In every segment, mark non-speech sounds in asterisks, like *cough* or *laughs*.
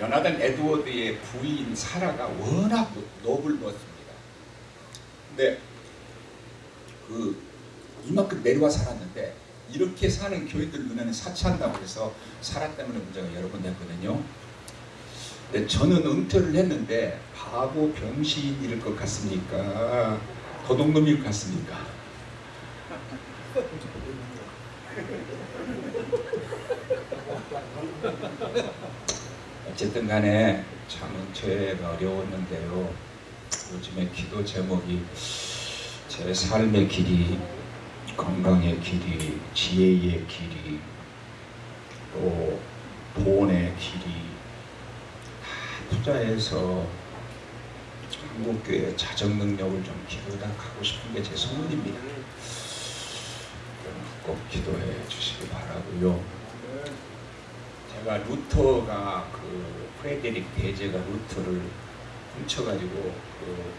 연하단 에드워드의 부인 사라가 워낙 노블웠습니다. 근데 그 이만큼 내려와 살았는데 이렇게 사는 교인들 눈에는 사치한다고 해서 사라 때문에 문제가 여러 번 됐거든요. 근데 저는 은퇴를 했는데 바보 병신일 것 같습니까? 도둑놈일 것 같습니까? 어쨌든 간에 참 은퇴가 어려웠는데요. 요즘에 기도 제목이 제 삶의 길이 건강의 길이 지혜의 길이 또 돈의 길이 다 투자해서 한국교회 자정 능력을 좀 가고 싶은 게 제 소원입니다. 꼭 기도해 주시기 바라고요. 제가 루터가 그 프레데릭 대제가 루터를 훔쳐가지고 그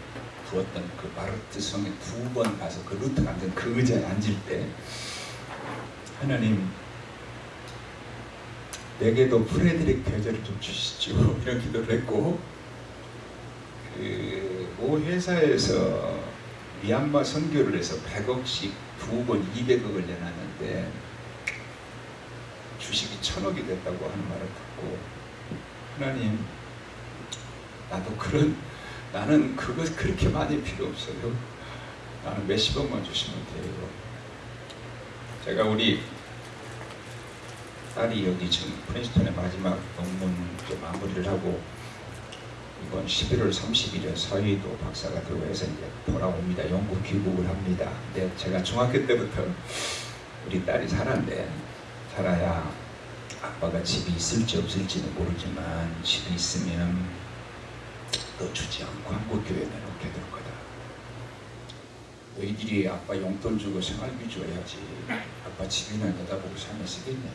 두었던 그 바르트 성에 두 번 가서 그 루터가 앉은 그 의자에 앉을 때 하나님 내게도 프레드릭 대제를 좀 주시죠 *laughs* 이런 기도를 했고 그 모 회사에서 미얀마 선교를 해서 100억씩 두 번 200억을 내놨는데 주식이 천억이 됐다고 하는 말을 듣고 하나님 나도 그런 나는 그것 그렇게 많이 필요 없어요. 나는 몇십억만 주시면 돼요. 제가 우리 딸이 여기 지금 프린스턴의 마지막 논문 마무리를 하고 이번 11월 30일에 서희도 박사가 들어와서 이제 돌아옵니다. 영국 귀국을 합니다. 근데 제가 중학교 때부터 우리 딸이 살았는데 살아야 아빠가 집이 있을지 없을지는 모르지만 집이 있으면 너 주지 않고 한국교회 내놓게 될 거다. 너희들이 아빠 용돈 주고 생활비 줘야지 아빠 집이나 내다보고 살면 쓰겠냐.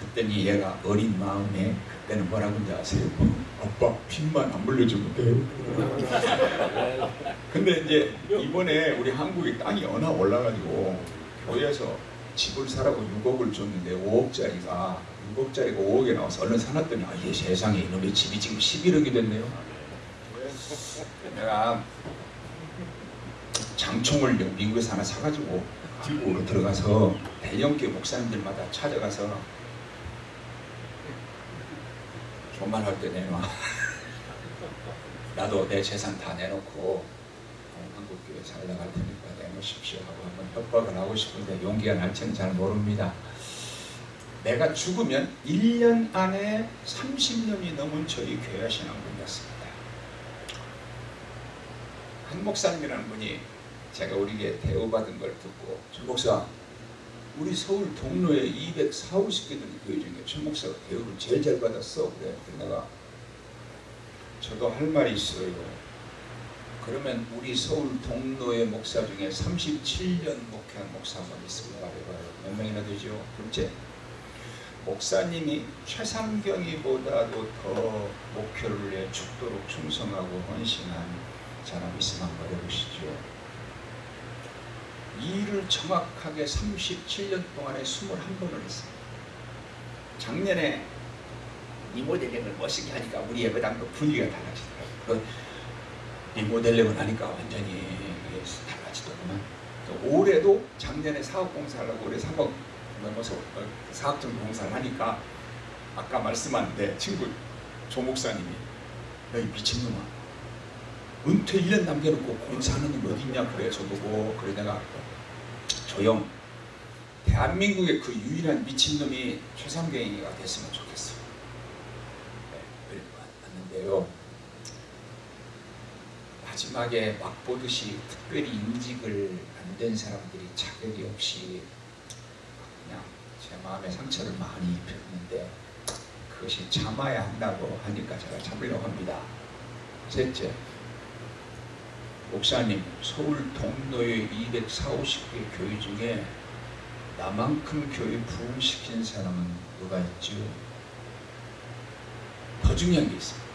그랬더니 얘가 어린 마음에 그때는 뭐라고 하는지 아세요? 아빠 빚만 안 물려주면 돼요. *laughs* 근데 이제 이번에 우리 한국에 땅이 워낙 올라가지고 교회에서 집을 사라고 6억을 줬는데 5억짜리가 6억짜리가 5억에 나와서 얼른 사놨더니 아 예 세상에 이놈의 집이 지금 11억이 됐네요. 내가 장총을 미국에서 하나 사가지고 한국으로 들어가서 대형교 목사님들마다 찾아가서 교만할 때 내놔. 나도 내 재산 다 내놓고 한국교회 살려갈 테니까 내놓으십시오 하고 협박을 하고 싶은데 용기가 날지는 잘 모릅니다. 내가 죽으면 1년 안에 30년이 넘은 저희 교회 신앙분이었습니다. 한 목사님이라는 분이 제가 우리에게 대우받은 걸 듣고 전 목사 우리 서울 동로에 240개 되는 교회 중에 전 목사가 대우를 제일 잘 받았어 그래 내가 저도 할 말이 있어요 그러면 우리 서울 동로의 목사 중에 37년 목회한 목사 한번 있으면 말해봐요 몇 명이나 되죠? 둘째 목사님이 최상경이보다도 더 목표를 위해 죽도록 충성하고 헌신한 사람 있으면 한번 해보시죠 일을 정확하게 37년 동안에 21번을 했어요. 작년에 리모델링을 멋있게 하니까 우리 예배당도 분위기가 달라지더라고요. 그 리모델링을 하니까 완전히 달라지더구만. 올해도 작년에 사업 공사를 하고 올해 3억 넘어서 어, 사업 정 공사를 하니까 아까 말씀한 내 친구 조 목사님이 너희 미친놈아. 은퇴 1년 남겨놓고 공사하는 놈 어딨냐? 그래 저보고 그래 내가 조용. 대한민국의 그 유일한 미친놈이 최상경이가 됐으면 좋겠어. 네, 왔는데요 마지막에 막보듯이 특별히 인직을 안 된 사람들이 자격이 없이 그냥 제 마음에 상처를 많이 입혔는데 그것이 참아야 한다고 하니까 제가 참으려고 합니다 셋째 목사님 서울 동로의 240, 개 교회 중에 나만큼 교회 부흥시킨 사람은 누가 있죠? 더 중요한 게 있습니다.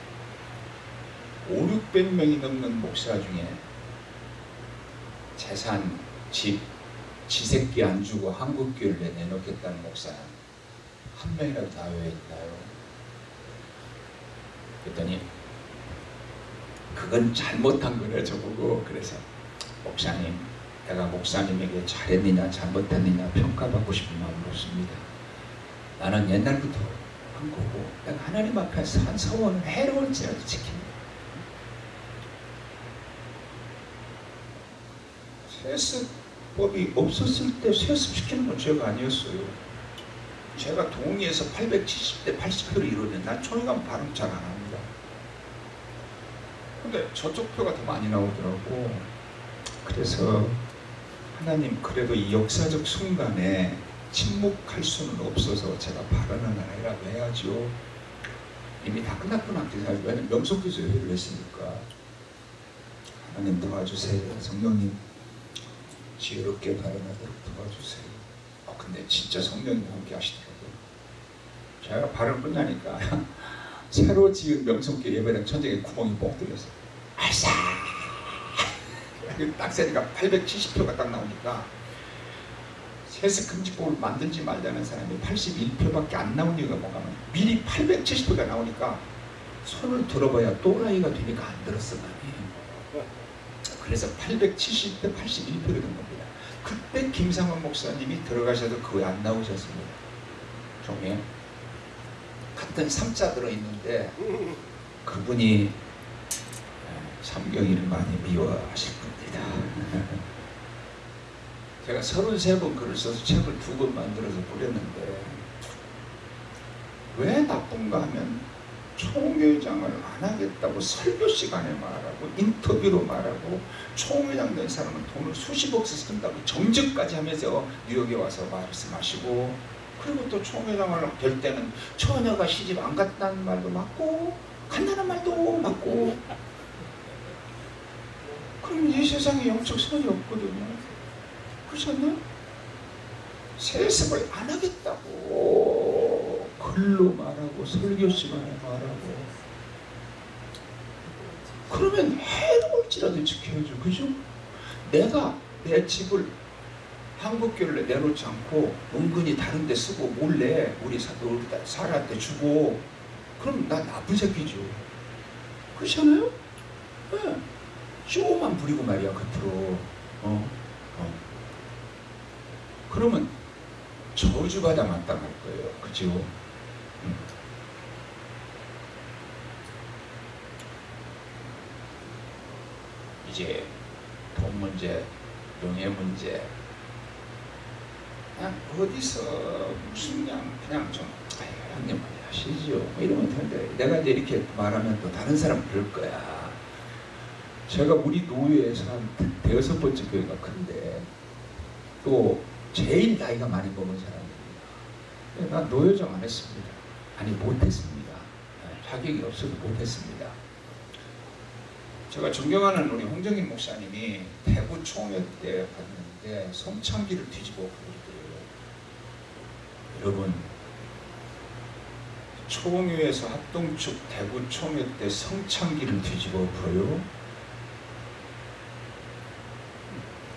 5, 600명이 넘는 목사 중에 재산, 집, 지새끼 안 주고 한국교회를 내놓겠다는 목사는 한 명이라도 나외에 있나요? 그랬더니 그건 잘못한 거래 저보고 그래서 목사님 내가 목사님에게 잘했느냐 잘못했느냐 평가받고 싶은 마음은 없습니다. 나는 옛날부터 한 거고 내가 하나님 앞에서 한 서원을 해로울지라도 지킵니다. 세습법이 없었을 때 세습시키는 건 죄가 아니었어요. 제가 동의해서 870대 80표를 이루면 난 총회감 발음 잘 안 합니다. 근데 저쪽 표가 더 많이 나오더라고. 그래서 하나님 그래도 이 역사적 순간에 침묵할 수는 없어서 제가 발언을 아니라고 해야죠. 이미 다 끝났구나. 왜냐면 명석교수 회의를 했으니까. 하나님 도와주세요. 성령님 지혜롭게 발언하도록 도와주세요. 어, 근데 진짜 성령님 함께 하시더라고요. 제가 발언 끝나니까 *laughs* 새로 지은 명성교 예배당 천장에 구멍이 뻥 뚫렸어요. 알싸! 딱 세니까 870표가 딱 나오니까 세습금지법을 만들지 말자는 사람이 81표밖에 안 나온 이유가 뭔가 하면 미리 870표가 나오니까 손을 들어봐야 또라이가 되니까 안 들었어 그래서 870대 81표가 된 겁니다. 그때 김상원 목사님이 들어가셔도 그거 안 나오셨습니다. 종에 같은 삼자 들어있는데 그분이 삼경이를 많이 미워하실 겁니다. *laughs* 제가 33번 글을 써서 책을 두 권 만들어서 뿌렸는데 왜 나쁜가 하면 총회장을 안 하겠다고 설교 시간에 말하고 인터뷰로 말하고 총회장 된 사람은 돈을 수십억씩 쓴다고 정직까지 하면서 뉴욕에 와서 말씀하시고 그리고 또 총회장을 될 때는 처녀가 시집 안 갔다는 말도 맞고 간다는 말도 맞고 그럼 이 세상에 영적 선이 없거든요 그렇지 않나요? 세습을 안 하겠다고 글로 말하고 설교 시간에 말하고 그러면 해로울지라도 지켜야죠 그죠? 내가 내 집을 한국교를 내놓지 않고 은근히 다른 데 쓰고 몰래 우리 사람한테 주고 그럼 나 나쁜 새끼죠 그렇잖아요? 네. 쇼만 부리고 말이야 겉으로 어? 어. 그러면 저주받아 마땅할 거예요 그죠? 음. 이제 돈 문제, 명예 문제 그냥 어디서 무슨 그냥 그냥 좀 아유 형님 하시죠 뭐 이러면 되는데 내가 이제 이렇게 말하면 또 다른 사람 그럴 거야 제가 우리 노예에서 한 대여섯 번째 교회가 큰데 또 제일 나이가 많이 먹은 사람입니다. 난 노여정 안 했습니다. 아니 못했습니다. 자격이 없어도 못했습니다. 제가 존경하는 우리 홍정인 목사님이 대구 총회 때 봤는데 성창기를 뒤집어 버리더래요. 여러분 총회에서 합동축 대구 총회 때 성창기를 뒤집어 버려요.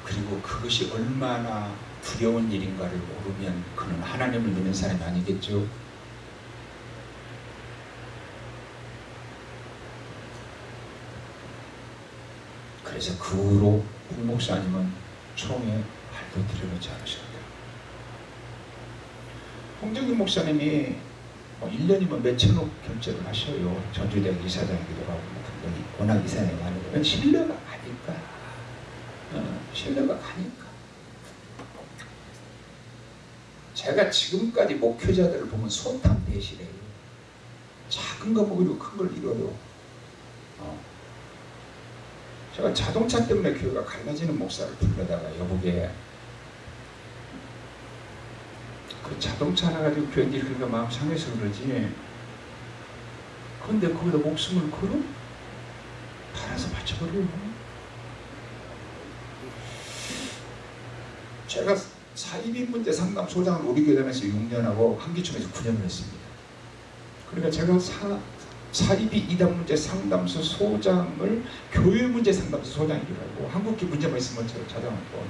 그리고 그것이 얼마나 두려운 일인가를 모르면 그는 하나님을 믿는 사람이 아니겠죠. 그래서 그 후로 홍 목사님은 총에 발도 들여놓지 않으셨다. 홍정기 목사님이 뭐 1년이면 몇천억 결제를 하셔요. 전주대학 이사장이기도 하고 등등이 워낙 이사장이 많으면 신뢰가 가니까 어, 신뢰가 가니까 제가 지금까지 목회자들을 보면 소탐 대실해요. 작은 거 먹으려고 큰 걸 이뤄요. 어. 제가 자동차 때문에 교회가 갈라지는 목사를 불러다가 여보게 그 자동차 하나 가지고 교회들이 그러니까 마음 상해서 그러지 근데 거기다 목숨을 걸어? 팔아서 바쳐버려요. 제가 사이비 문제 상담 소장을 우리 교단에서 6년하고 한기총에서 9년을 했습니다. 그러니까 제가 사, 사이비 이단 문제 상담소 소장을 교회 문제 상담소 소장이기도 하고 한국기 문제만 있으면 제가 찾아왔고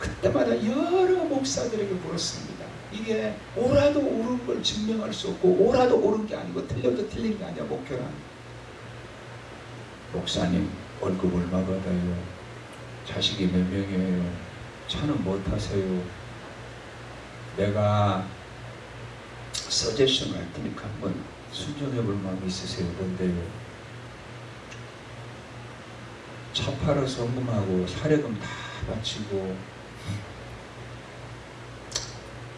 그때마다 여러 목사들에게 물었습니다. 이게 오라도 옳은 걸 증명할 수 없고 오라도 옳은 게 아니고 틀려도 틀린 게 아니야 목표란. 목사님 월급 얼마 받아요? 자식이 몇 명이에요? 차는 뭐 타세요? 내가 서제션 할 테니까 한번 순종해 볼 마음이 있으세요 뭔데요 차 팔아 성금하고 사례금 다 바치고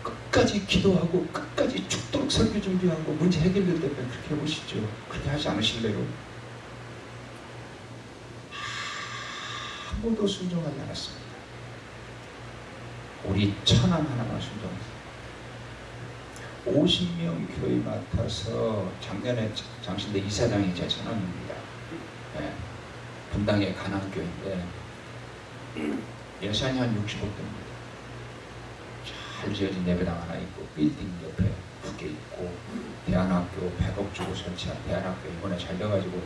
끝까지 기도하고 끝까지 죽도록 설교 준비하고 문제 해결될 때까지 그렇게 해보시죠. 그렇게 하지 않으실래요? 아무도 순종하지 않았습니다. 우리 천안 하나만 순종했어요. 50명 교회 맡아서 작년에 장신대 이사장이 제 천안입니다. 네. 분당의 가난교인데 예산이 한 60억 됩니다. 잘 지어진 예배당 하나 있고 빌딩 옆에 두 개 있고 대안학교 100억 주고 설치한 대안학교 이번에 잘 돼가지고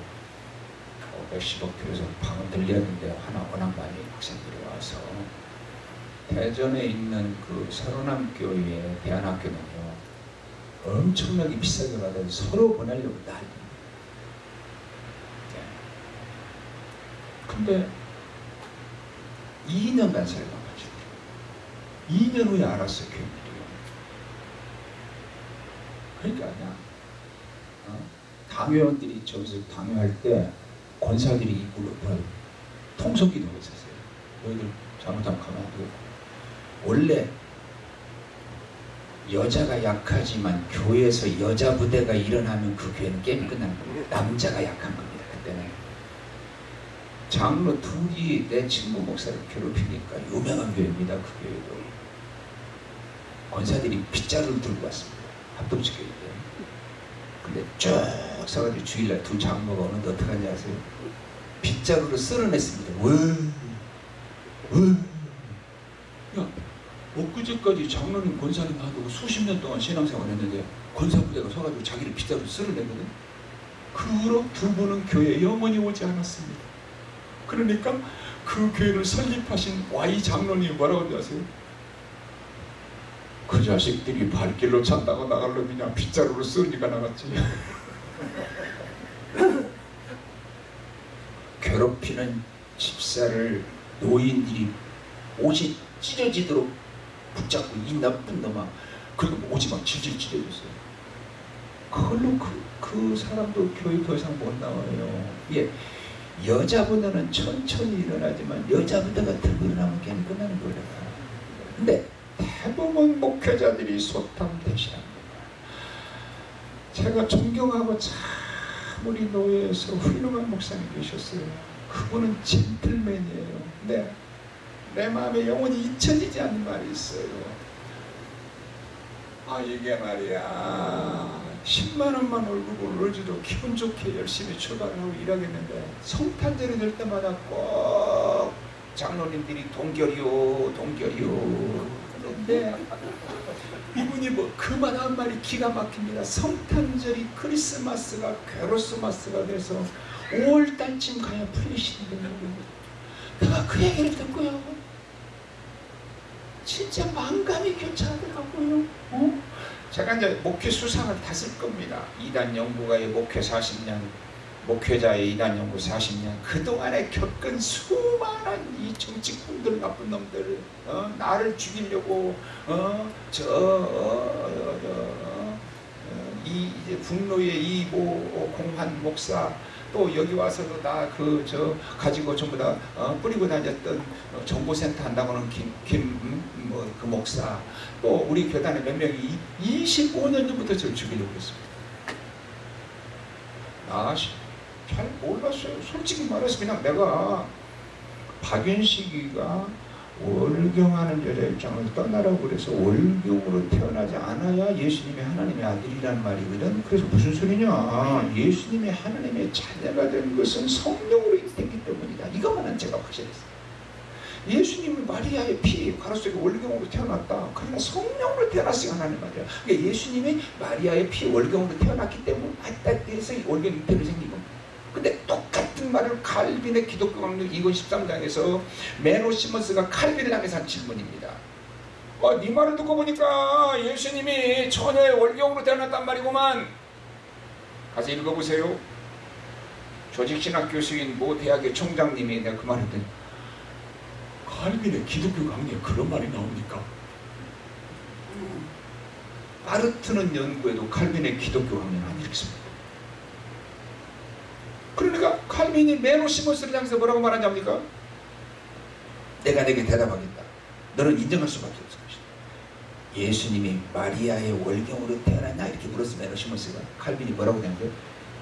어, 몇십억 들여서 방은 들렸는데 하나 워낙 많이 학생들이 와서 대전에 있는 그 서로남 교회 대안학교는요 엄청나게 비싸게 받아서 서로 보내려고 난리 네. 근데 2년 간사를 가가지고 2년 후에 알았어요 교인들이요 그러니까 그냥 어? 당회원들이 저기서 당회할 때 권사들이 입구로 뭐, 통성기도를 했었어요. 너희들 잘못하면 가만두고. 원래 여자가 약하지만 교회에서 여자 부대가 일어나면 그 교회는 게임이 끝나는 겁니다 남자가 약한 겁니다 그때는 장로 둘이 내 친구 목사를 괴롭히니까 유명한 교회입니다. 그 교회도. 권사들이 빗자루를 들고 왔습니다. 합동치 교회 때. 근데 쭉 서가지고 주일날 두 장로가 오는데 어떻게 하냐 아세요? 빗자루를 쓸어냈습니다. 왜? 왜? 야, 엊그제까지 장로님 권사님 하고 수십 년 동안 신앙생활 했는데 권사부대가 서가지고 자기를 빗자루를 쓸어내거든. 그로 두 분은 교회에 영원히 오지 않았습니다. 그러니까 그 교회를 설립하신 Y 장로님 뭐라고 하세요? 그 자식들이 발길로 찬다고 나갈 놈이냐 빗자루로 쓰니까 나갔지 *laughs* 괴롭히는 집사를 노인들이 옷이 찢어지도록 붙잡고 이 나쁜 놈아 그리고 막 질질 찢어졌어요 그걸로 그, 그 사람도 교회 더 이상 못 나와요 예. 여자보다는 천천히 일어나지만 여자보다가 들고 일어나면 게임 끝나는 거예요. 근데 대부분 목회자들이 소탐 대신합니다. 제가 존경하고 참 우리 노예에서 훌륭한 목사님 계셨어요. 그분은 젠틀맨이에요. 네. 내 마음에 영원히 잊혀지지 않는 말이 있어요. 아 이게 말이야. 10만원만 월급을 올려도 기분 좋게 열심히 출발을 하고 일하겠는데 성탄절이 될 때마다 꼭 장로님들이 동결이요 동결이요. 그런데 이분이 뭐 그만 한 말이 기가 막힙니다. 성탄절이 크리스마스가 괴로스마스가 돼서 5월달쯤 가야 풀리시는 내가 그 얘기를 듣고요 진짜 망감이 교차하더라고요. 어? 제가 이제 목회 수상을 다 쓸 겁니다. 이단 연구가의 목회 40년, 목회자의 이단 연구 40년, 그동안에 겪은 수많은 이 정치꾼들, 나쁜 놈들, 어? 나를 죽이려고, 어? 저, 어, 어, 어, 이 이제 북로의 이모 공환 목사, 또 여기 와서도 다 그 저 가지고 전부 다 어, 뿌리고 다녔던 어, 정보센터 한다고는 김김 뭐그 목사 또 우리 교단에 몇 명이 25년 전부터 저를 죽이려고 했습니다. 아잘 몰랐어요. 솔직히 말해서 그냥 내가 박윤식이가 월경하는 여자 입장을 떠나라고 그래서 월경으로 태어나지 않아야 예수님의 하나님의 아들이란 말이거든. 그래서 무슨 소리냐? 예수님의 하나님의 자녀가 된 것은 성령으로 있기 때문이다. 이것만은 제가 확실했어요. 예수님은 마리아의 피, 가로 속에 월경으로 태어났다. 그러나 성령으로 태어났으니 하나님 말이야. 그러니까 예수님이 마리아의 피, 월경으로 태어났기 때문에 해서 월경 잉태를 생긴 겁니다. 근데 똑같은 말을 칼빈의 기독교 강력 2권 13장에서 메노 시먼스가 칼빈을 향해서 한 질문입니다. 아, 네 말을 듣고 보니까 예수님이 처녀의 월경으로 태어났단 말이구만. 가서 읽어보세요. 조직신학 교수인 모 대학의 총장님이 내가 그 말을 했더니 칼빈의 기독교 강의에 그런 말이 나옵니까? 파르트는 연구에도 칼빈의 기독교 강의는 안 읽습니다. 그러니까 칼빈이 메노시모스를 향해서 뭐라고 말하냐니까 내가 내게 대답하겠다. 너는 인정할 수밖에 없을 것이다. 예수님이 마리아의 월경으로 태어났냐 이렇게 물었으면 메노시모스가 칼빈이 뭐라고 대답해요?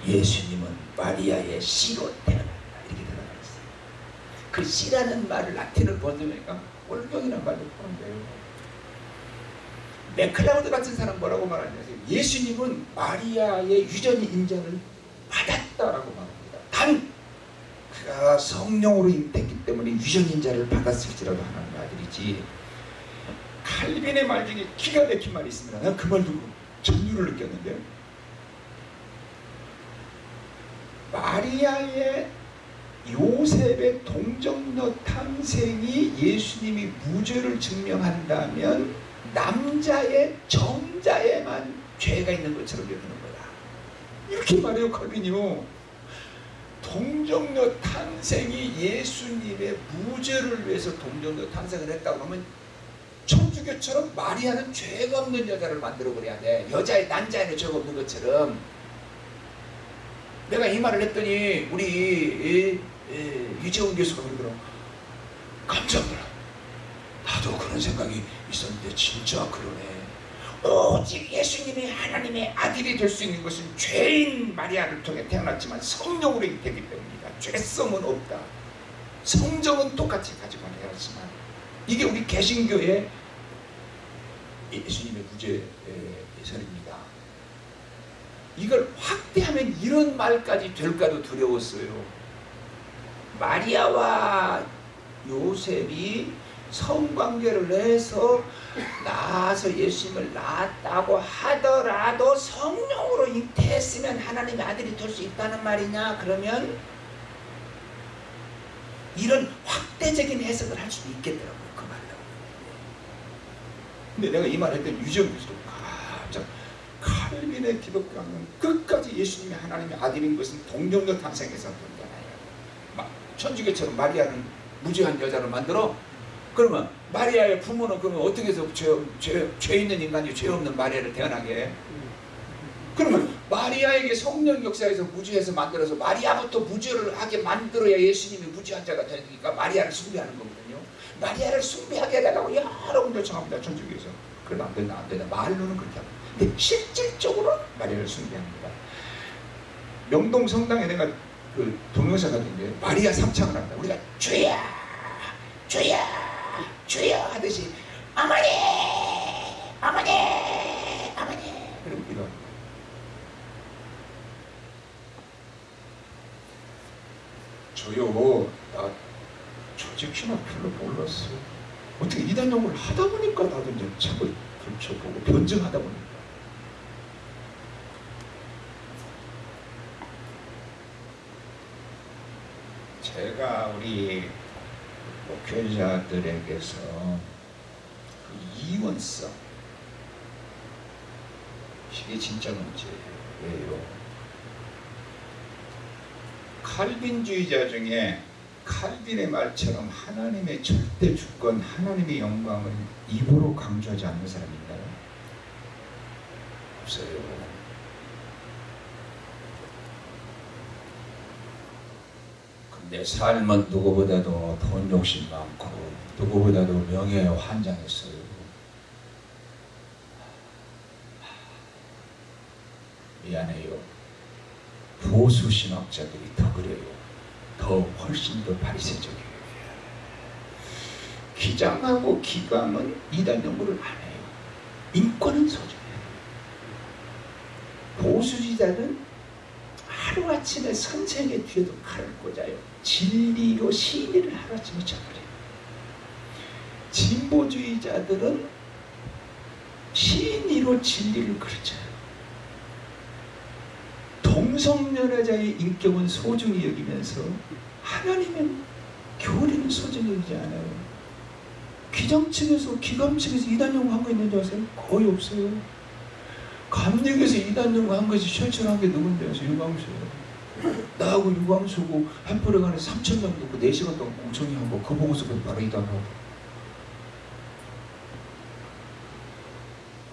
예수님은 마리아의 씨로 태어났다 이렇게 대답했어요. 그 씨라는 말을 라틴을 번역하니까 월경이라는 말도 포함돼요. 맥클라우드 같은 사람 뭐라고 말하냐 예수님은 마리아의 유전의 인자를 받았다라고 말합니다. 단 그가 성령으로 잉태했기 때문에 유전 인자를 받았을지라도 하나님의 아들이지 칼빈의 말 중에 기가 막힌 말이 있습니다. 내가 그 말 듣고 전율을 느꼈는데 마리아의 요셉의 동정녀 탕생이 예수님이 무죄를 증명한다면 남자의 정자에만 죄가 있는 것처럼 여기는 거다. 이렇게 말해요 칼빈이요. 동정녀 탄생이 예수님의 무죄를 위해서 동정녀 탄생을 했다고 하면 천주교처럼 마리아는 죄가 없는 여자를 만들어 버려야 돼. 여자의 난자에는 죄가 없는 것처럼. 내가 이 말을 했더니 우리 유재훈 교수가 그러더라고. 감사합니다. 나도 그런 생각이 있었는데 진짜 그러네. 오직 예수님이 하나님의 아들이 될 수 있는 것은 죄인 마리아를 통해 태어났지만 성령으로 되기 때문이다. 죄성은 없다. 성정은 똑같이 가지고 태어났지만 이게 우리 개신교의 예수님의 구제 예설입니다. 이걸 확대하면 이런 말까지 될까도 두려웠어요. 마리아와 요셉이 성관계를 해서 낳아서 예수님을 낳았다고 하더라도 성령으로 잉태했으면 하나님의 아들이 될 수 있다는 말이냐? 그러면 이런 확대적인 해석을 할 수도 있겠더라고요. 그 말로. 근데 내가 이 했더니 유정 교수도 깜짝 칼빈의 기독교는 끝까지 예수님이 하나님의 아들인 것은 동정녀 탄생에서 본잖아요. 천주교처럼 마리아는 무죄한 여자를 만들어 그러면 마리아의 부모는 그러면 어떻게 해서 죄, 죄, 죄 있는 인간이 죄 없는 마리아를 태어나게 그러면 마리아에게 성령 역사에서 무죄해서 만들어서 마리아부터 무죄를 하게 만들어야 예수님이 무죄한 자가 되니까 마리아를 숭배하는 거거든요. 마리아를 숭배하게 해달라고 여러 분 요청합니다. 천주교에서. 그러면 안 된다 안 된다. 말로는 그렇게 합니다. 근데 실질적으로 마리아를 숭배합니다. 명동 성당에 내가 그 동영상 같은 데 마리아 삼창을 한다. 우리가 주야 주야 주여 하듯이 어머니 어머니 어머니 그럼 이런 저요 나 조직신학 별로 몰랐어. 어떻게 이단 연구를 하다 보니까 나도 이제 책을 펼쳐보고 변증하다 보니까. 제가 우리 목회자들에게서 그 이원성 이게 진짜 문제예요. 칼빈주의자 중에 칼빈의 말처럼 하나님의 절대 주권, 하나님의 영광을 입으로 강조하지 않는 사람이 있나요? 없어요. 내 삶은 누구보다도 돈 욕심 많고 누구보다도 명예에 환장했어요. 미안해요. 보수 신학자들이 더 그래요. 더 훨씬 더 바리새적이에요. 기장하고 기감은 이단 연구를 안 해요. 인권은 소중해요. 보수지자는 하루아침에 선생의 뒤에도 칼을 꽂아요. 진리로 시인을 하루아침에 쳐버려요. 진보주의자들은 시인으로 진리를 그르쳐요. 동성연애자의 인격은 소중히 여기면서 하나님은 교리는 소중히 여기지 않아요. 기감 측에서 이단 연구한 거 있는지 아세요? 거의 없어요. 감독에서 이단 연구 한 것이 최초로 한게 누군지 아세요? 유광수예요. 나하고 유광수고 햄프레간에 3천 명 듣고 4시간 동안 공청회 하고 그 보고서 그 바로 이단하고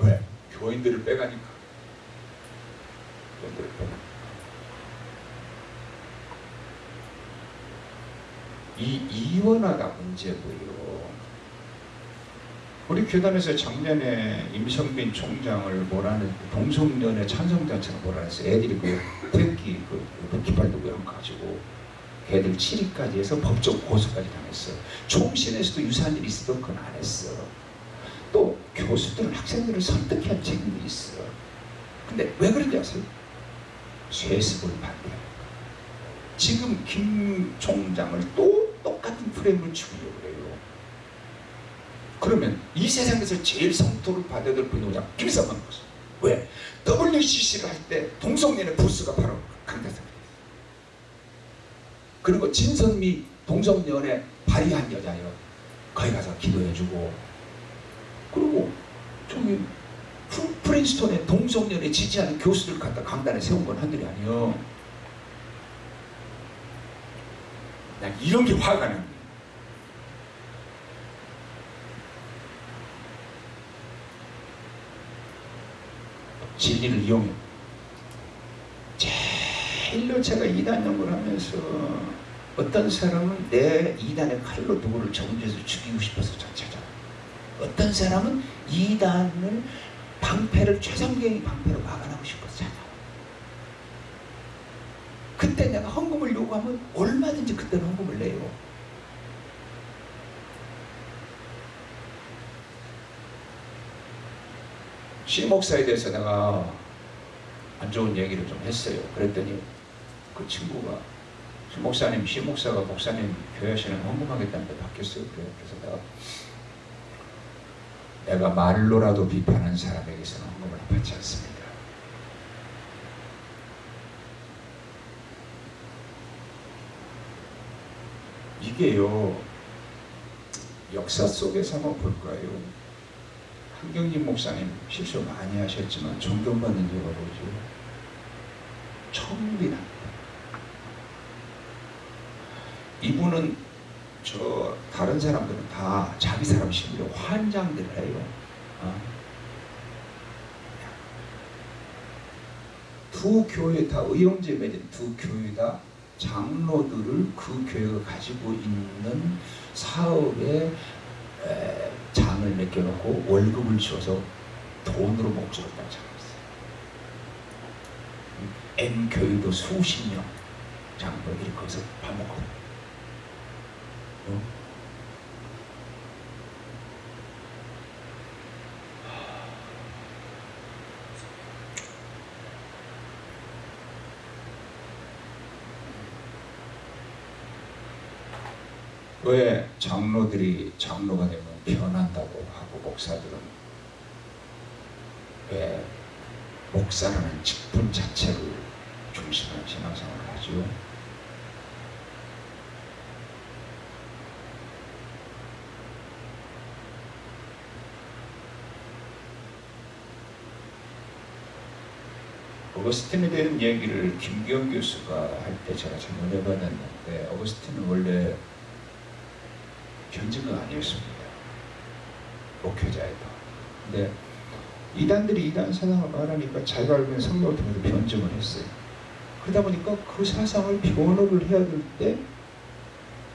왜? 교인들을 빼가니까 교인들을 빼가니까 이 이원화가 문제고요. 우리 교단에서 작년에 임성빈 총장을 뭐라는 동성연애 찬성단체가 했어. 애들이 그 태극기 그, 그 깃발 들고 가지고 걔들 7위까지 해서 법적 고소까지 당했어. 총신에서도 유사한 일이 있어도 그건 안 했어. 또 교수들은 학생들을 설득해야 할 책임이 있어. 근데 왜 그런지 아세요? 쇠습을 반대하니까. 지금 김 총장을 또 똑같은 프레임을 그래요. 그러면 이 세상에서 제일 성토를 받아야 될 분이 뭐냐? 김성만 교수. 왜? WCC를 할 때 동성연의 부스가 바로 강대상. 그리고 진선미 동성연애 발의한 여자예요. 거기 가서 기도해주고 그리고 저기 프린스톤의 동성연애 지지하는 교수들 갖다 강단에 세운 건 한둘이 아니에요. 난 이런 게 화가 납 진리를 이용해. 제일로 제가 이단 연구를 하면서 어떤 사람은 내 이단의 칼로 누구를 정죄해서 죽이고 싶어서 찾아. 어떤 사람은 이단을 방패를 최상경이 방패로 막아나고 싶어서 찾아. 그때 내가 헌금을 요구하면 얼마든지 그때는 헌금을 내요. 시 목사에 대해서 내가 안 좋은 얘기를 좀 했어요. 그랬더니 그 친구가 시 목사님, 시 목사가 목사님 교회 하시는 헌금하겠다는데 바뀌었어요. 그래. 그래서 내가 내가 말로라도 비판한 사람에게서는 헌금을 받지 않습니다. 이게요 역사 속에서 한번 볼까요? 한경진 목사님 실수 많이 하셨지만 존경받는 이유가 뭐죠? 청빈합니다. 이분은 저 다른 사람들은 다 자기 사람 심리로 환장들 해요. 어? 두 교회 다 의형제 맺은 두 교회 다 장로들을 그 교회가 가지고 있는 사업에 장을 맡겨놓고 월급을 줘서 돈으로 목적을 따져갔어요. M 교회도 수십 명 장로들이 거기서 밥 어? 왜 장로들이 장로가 되면 변한다고 하고 목사들은 왜 목사라는 직분 자체를 중심으로 신앙생활을 하죠. 어거스틴에 대한 얘기를 김기영 교수가 할 때 제가 잘 연해봤는데 어거스틴은 원래 견증가 아니었습니다. 목회자에도. 근데 이단들이 이단 사상을 말하니까 자기가 알고 있는 성경을 통해서 변증을 했어요. 그러다 보니까 그 사상을 변호를 해야 될 때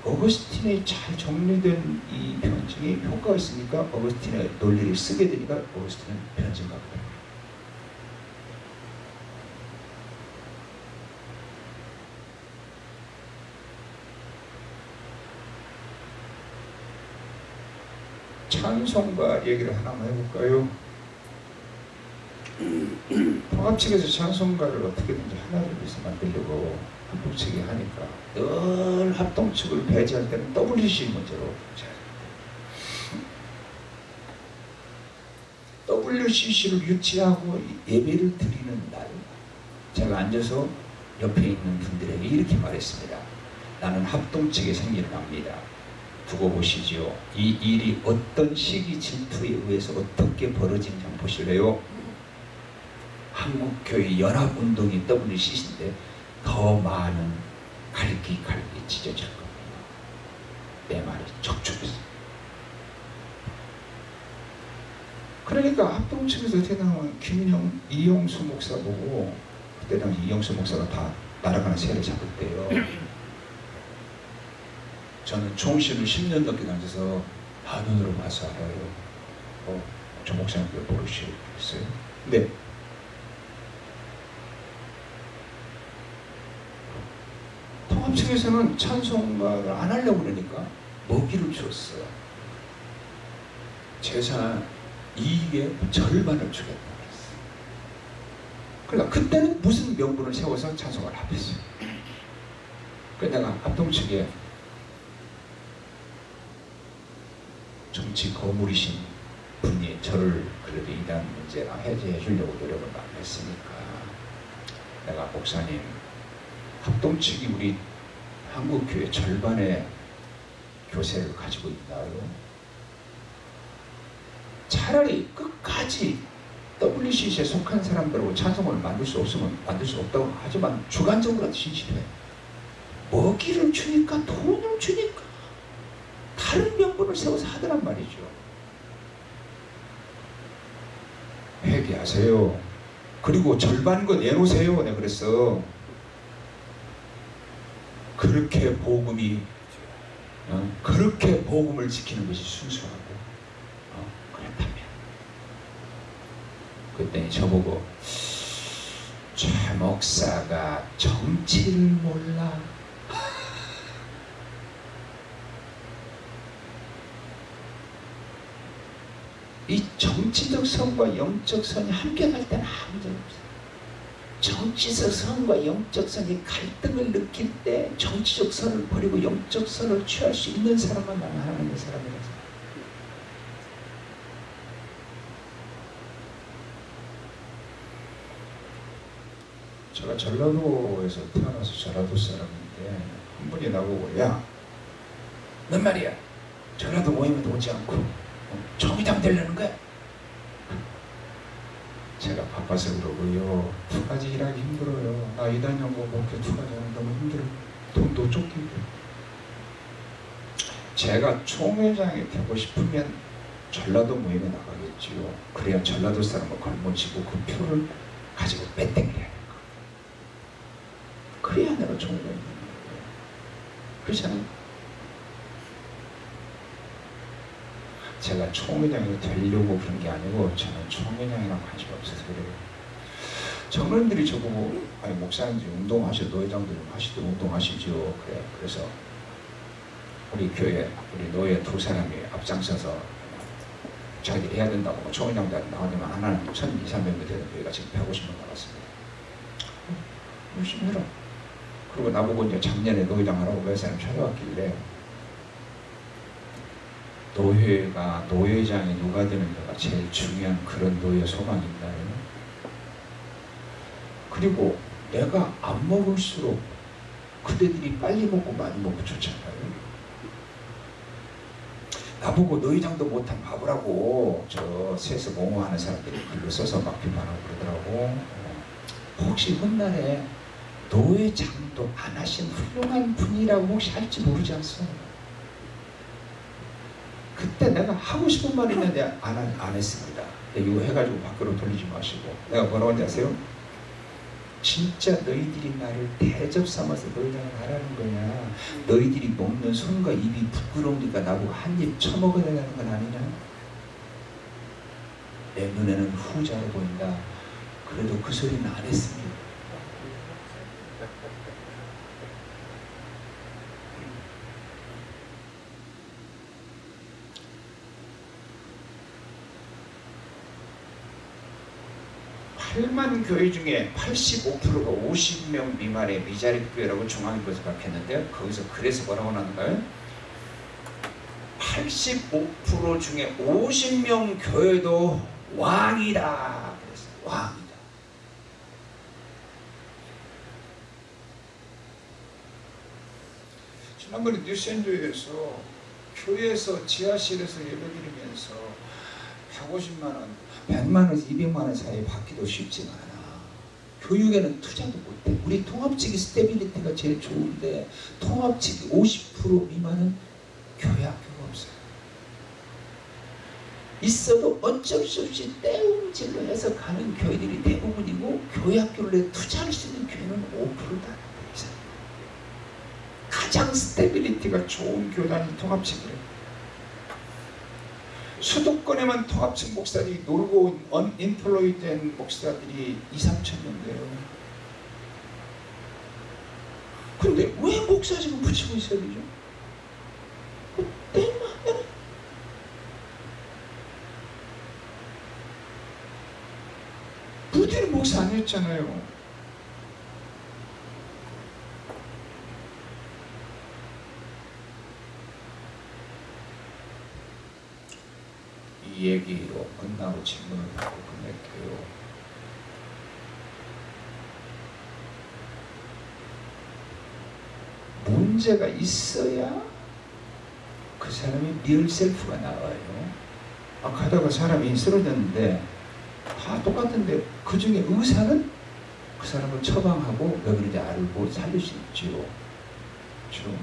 어거스틴의 잘 정리된 이 변증이 효과가 있으니까 어거스틴의 논리를 쓰게 되니까 어거스틴은 변증가가 됩니다. 찬송가 얘기를 하나만 해볼까요? 통합 측에서 찬송가를 어떻게든지 하나를 위해서 만들려고 합동 측이 하니까 늘 합동 측을 배제할 때는 WC 문제로 WCC를 유치하고 예배를 드리는 날 제가 앉아서 옆에 있는 분들에게 이렇게 말했습니다. 나는 합동 측의 생리를 합니다. 두고 보시지요. 이 일이 어떤 시기 질투에 의해서 어떻게 벌어진지 한번 보실래요? 한국교회 연합운동이 WCC인데 더 많은 갈기 갈기 찢어질 겁니다. 내 말이 척추했어. 그러니까 합동 측에서 어떻게 나오면 김영, 이용수 목사 보고 그때 당시 이용수 목사가 다 날아가는 새를 잡을 때요. 저는 총신을 10년 넘게 다녀서 한눈으로 봐서 알아요. 어, 저 목사님들 모르시겠어요? 근데 통합 측에서는 찬송가를 안 하려고 그러니까 먹이를 줬어요. 재산 이익의 절반을 주겠다. 그러니까 그때는 무슨 명분을 세워서 찬송을 합했어요. 그래서 내가 합동 측에 정치 거물이신 분이 저를 그래도 이단 문제나 해제해 주려고 노력을 많이 했으니까 내가 목사님 합동 측이 우리 한국교회 절반의 교세를 가지고 있나요? 차라리 끝까지 WCC에 속한 사람들하고 찬송을 만들 수 없으면 만들 수 없다고 하지만 주관적으로 진실해. 먹이를 주니까 돈을 주니까 다른 명분을 세워서 하더란 말이죠. 회개하세요. 그리고 절반 거 내놓으세요. 내가 그랬어. 그렇게 복음이 어, 그렇게 복음을 지키는 것이 순수하고 어, 그렇다면 그때 저보고 최 목사가 정치를 몰라 이 정치적 선과 영적 선이 함께 갈 때는 아무 문제 없어요. 정치적 선과 영적 선이 갈등을 느낄 때 정치적 선을 버리고 영적 선을 취할 수 있는 사람만 나는 하나님의 사람이라서. 제가 전라도에서 태어나서 전라도 사람인데 한 분이 나보고 야, 넌 말이야 전라도 모임에도 오지 않고 어, 정의당 되려는 거야? 제가 바빠서 그러고요. 두 가지 일하기 힘들어요. 나 이단 연구 목표 두 가지 하는 너무 힘들어. 돈도 쫓기고. 제가 총회장이 되고 싶으면 전라도 모임에 나가겠지요. 그래야 전라도 사람을 걸머쥐고 그 표를 가지고 빼땡겨야 될 거. 그래야 내가 총회장이 되는 거예요. 그렇잖아요. 제가 총회장이 되려고 그런 게 아니고 저는 총회장이랑 관심 없어서 그래요. 청년들이 저보고 아니 목사님 운동하셔 노회장도 좀 하시도 운동하시죠. 그래 그래서 우리 교회 우리 노예 두 사람이 앞장서서 자기들이 해야 된다고 뭐 총회장도 나오지만 하나는 1 2 300명 되는 교회가 지금 150명 나갔습니다. 열심히 해라. 그리고 나보고 이제 작년에 노회장 하라고 몇 사람 찾아왔길래 노회가 노회장이 누가 되는가가 제일 중요한 그런 노예 있나요? 그리고 내가 안 먹을수록 그대들이 빨리 먹고 많이 먹고 좋잖아요. 나보고 노회장도 못한 바보라고 저 세서 몽호하는 사람들이 글로 써서 막기만 하고 그러더라고. 혹시 훗날에 노회장도 안 하신 훌륭한 분이라고 혹시 할지 모르지 않습니까? 그때 내가 하고 싶은 말이 있는데 안, 안 했습니다. 이거 해가지고 밖으로 돌리지 마시고. 내가 뭐라고 하는지 아세요? 진짜 너희들이 나를 대접 삼아서 노회장을 하라는 거냐? 너희들이 먹는 손과 입이 부끄러우니까 나보고 한 입 처먹어야 되는 건 아니냐? 내 눈에는 후자로 보인다. 그래도 그 소리는 안 했습니다 팔만 교회 중에 85%가 50명 미만의 미자립 교회라고 중앙일보에서 밝혔는데요. 거기서 그래서 뭐라고 나는가요? 85% 중에 50명 교회도 왕이다. 그랬어요. 왕이다. 지난번에 뉴스앤조이에서 교회에서 지하실에서 예배드리면서 150만 원, 100만 원에서 200만 원 사이 받기도 쉽지가 않아. 교육에는 투자도 못해. 우리 통합측이 stability가 제일 좋은데 통합측이 50% 미만은 교회 학교가 없어요. 있어도 어쩔 수 없이 떼움질로 해서 가는 교회들이 대부분이고 교회 학교를 투자할 수 있는 교회는 5%다. 가장 stability가 좋은 교단이 통합측이래요. 수도권에만 통합측 목사들이 놀고 온 unemploy 된 목사들이 2, 3천 명 돼요. 근데 왜 목사직을 붙이고 있어야 되죠? 부디는 목사 아니었잖아요. 이 얘기로 끝나고 질문을 하고 끝낼게요. 문제가 있어야 그 사람이 real self가 나와요. 아, 가다가 사람이 쓰러졌는데 다 똑같은데 그 중에 의사는 그 사람을 처방하고 왜 그런지 알고 살릴 수 있지요. 좀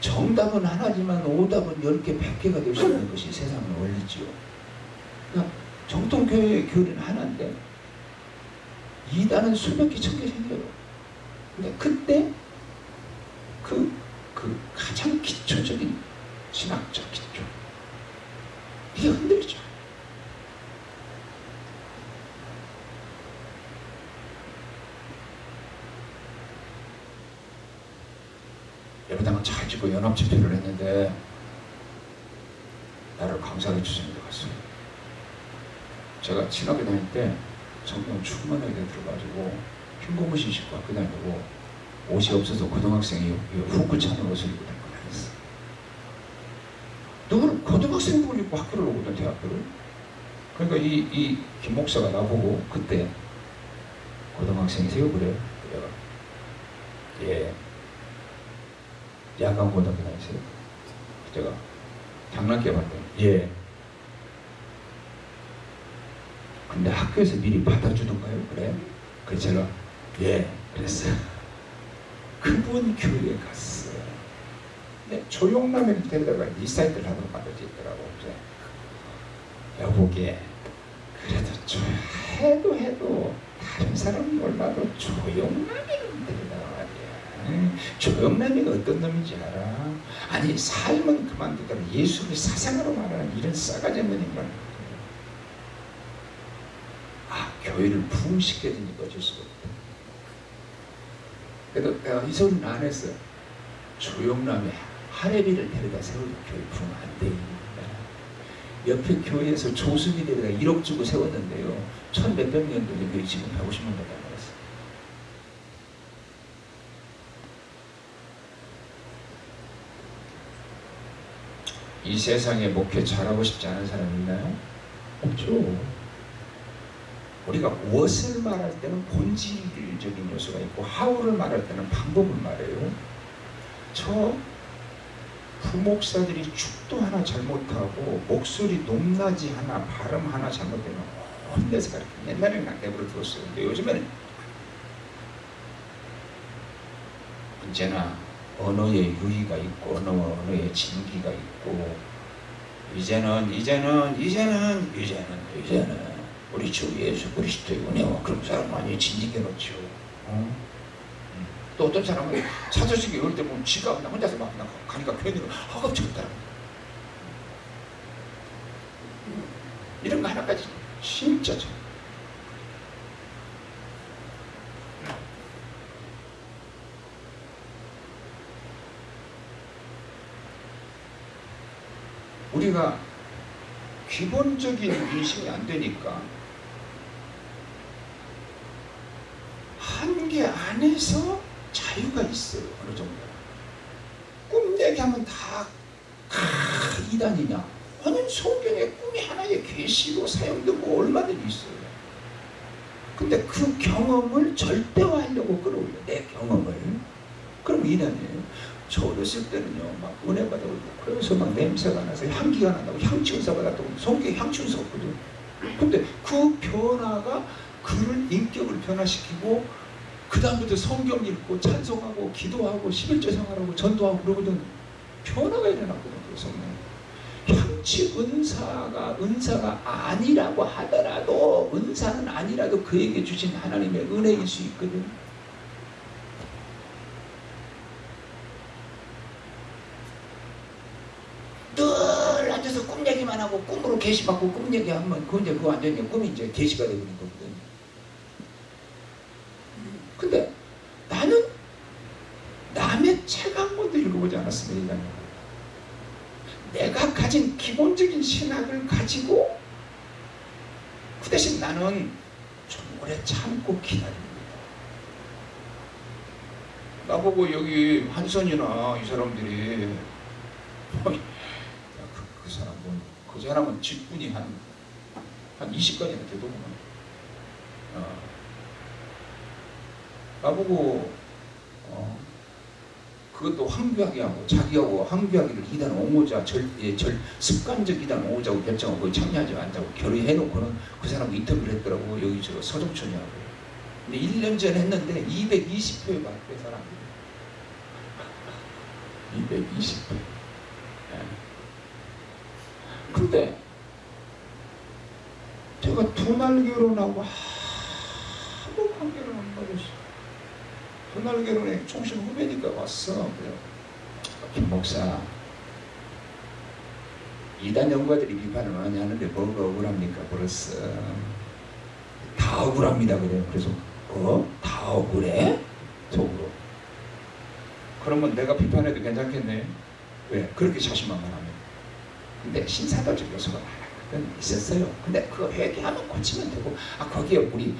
정답은 하나지만 오답은 10개, 100개가 될 수 있는 것이 세상의 원리지요. 그러니까 정통교회의 교리는 하나인데 이단은 수백 개, 천개 생겨요. 근데 그때 그, 그 가장 기초적인 신학적 기초 이게 흔들리죠. 짓고 연합 집회를 했는데 나를 강사로 데 갔어요. 제가 신학교 다닐 때 성경 충만하게 들어가지고 흰 고무신 신고 학교 다니고 옷이 없어서 고등학생이 후크 차는 옷을 입고 다니고 다녔어. 누구는 고등학생복을 입고 학교를 오거든 대학교를. 그러니까 이, 이 김목사가 나보고 그때 고등학생이세요? 그래. 내가 예. 야간 고등학교 다니세요? 제가 장난기 봤더니 예. 근데 학교에서 미리 받아주던가요? 그래? 그래서 제가 예 그랬어요. *laughs* 그분 교회에 갔어요. 근데 조용남을 데려다가 리사이트를 하도록 만들어져 있더라고. 이제 여보게 그래도 좀 해도 해도 다른 사람 몰라도 말이야. 조용남이가 어떤 놈인지 알아? 아니 삶은 그만두더라도 예수를 사생으로 말하는 이런 싸가지 없는 인간 아 교회를 부흥시켜주니까 어쩔 수가 없다. 그래도 내가 이 소리는 안 했어요. 조용남에 하레비를 데려다 세우고 교회 부흥 안 돼. 옆에 교회에서 조수비 데려다 1억 주고 세웠는데요. 천 몇백 여기 지금 150만 밖에 안 나왔어요. 이 세상에 목회 잘하고 싶지 않은 사람 있나요? 없죠. 우리가 무엇을 말할 때는 본질적인 요소가 있고 하우를 말할 때는 방법을 말해요. 저 부목사들이 축도 하나 잘못하고 목소리 높낮이 하나 발음 하나 잘못되면 혼내서 가르쳐 옛날에는 난 내버려 두었어요. 근데 요즘에는 언제나 언어의 유의가 있고 언어, 언어의 진기가 있고 이제는 이제는 이제는 이제는 이제는 우리 주 예수 그리스도의 은혜와 그런 사람 많이 진지게 놓죠. 어? 음. 또 어떤 사람은 사도식이 이럴 때 보면 지가 그냥 혼자서 막 그냥 가니까 괜히 허겁지겁더라고. 이런 거 하나까지 진짜 참. 우리가 기본적인 인식이 안 되니까 한계 안에서 자유가 있어요. 어느 정도. 꿈 얘기하면 다 아, 이단이냐? 아니 성경에 꿈이 하나의 계시로 사용되고 얼마든지 있어요. 근데 그 경험을 절대화하려고 끌어올려 내 경험을 그럼 이단이에요. 저 어렸을 때는요, 막 은혜 받아고 그래서 막 냄새가 나서 향기가 난다고 향치 은사 받았다고 성격 향치 은사 없거든. 근데 그 변화가 그를 인격을 변화시키고 그 다음부터 성경 읽고 찬송하고 기도하고 11조 생활하고 전도하고 그러거든 변화가 일어났거든 그 성령 향치 은사가 은사가 아니라고 하더라도 은사는 아니라도 그에게 주신 하나님의 은혜일 수 있거든 늘 앉아서 꿈 얘기만 하고 꿈으로 계시 받고 꿈 얘기하면 그 이제 그 완전히 꿈이 이제 계시가 되는 거거든. 근데 나는 남의 책 한 권도 읽어보지 않았습니다. 내가 가진 기본적인 신학을 가지고 그 대신 나는 좀 오래 참고 기다립니다. 나보고 여기 한선이나 이 사람들이 그 사람은 직분이 한, 한 20가지나 되더구만. 어. 나보고 어, 그것도 황교하게 하고 자기하고 황교하기를 이단 옹호자 절, 예, 절 습관적 이단 옹호자고 결정하고 참여하지 않자고 결의해놓고는 그 사람 인터뷰를 했더라고 여기 저 서정촌이하고 근데 1년 전에 했는데 220표에 받대 사람들이 220표 근데 제가 두날 결혼하고 아무 관계를 안 가졌어. 두날 결혼에 총신 후배니까 왔어. 김 목사, 이단 연구가들이 비판을 많이 하는데 뭐가 억울합니까? 그랬어. 다 억울합니다. 그래요. 그래서 어? 다 억울해? 속으로. 그러면 내가 비판해도 괜찮겠네. 왜? 그렇게 자신만만하면. 근데 신사도적 요소가 하나 있었어요. 근데 그거 회개하면 고치면 되고, 아, 거기에 우리